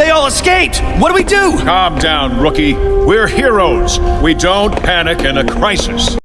They all escaped! What do we do? Calm down, rookie. We're heroes. We don't panic in a crisis.